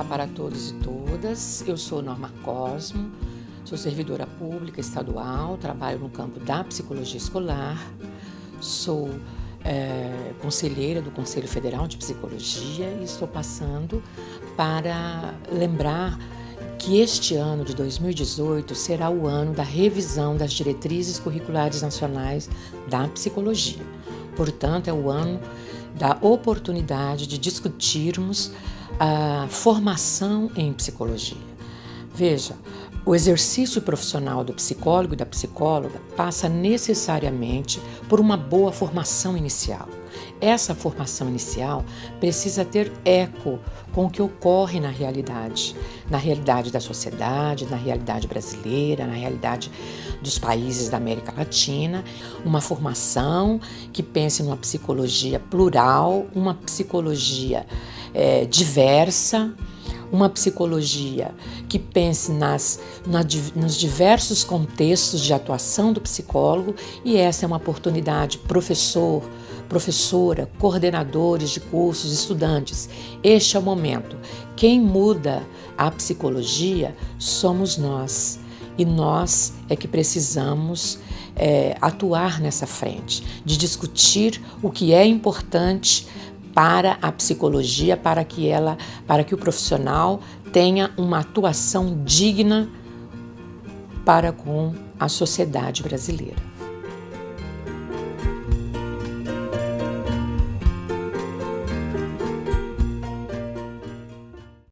para todos e todas. Eu sou Norma Cosmo, sou servidora pública estadual, trabalho no campo da psicologia escolar, sou é, conselheira do Conselho Federal de Psicologia e estou passando para lembrar que este ano de 2018 será o ano da revisão das diretrizes curriculares nacionais da psicologia. Portanto, é o ano da oportunidade de discutirmos a formação em psicologia. Veja, o exercício profissional do psicólogo e da psicóloga passa necessariamente por uma boa formação inicial. Essa formação inicial precisa ter eco com o que ocorre na realidade, na realidade da sociedade, na realidade brasileira, na realidade dos países da América Latina, uma formação que pense numa psicologia plural, uma psicologia é, diversa, uma psicologia que pense nas, na, nos diversos contextos de atuação do psicólogo e essa é uma oportunidade, professor, professora, coordenadores de cursos, estudantes. Este é o momento. Quem muda a psicologia somos nós. E nós é que precisamos é, atuar nessa frente, de discutir o que é importante para a psicologia, para que ela, para que o profissional tenha uma atuação digna para com a sociedade brasileira.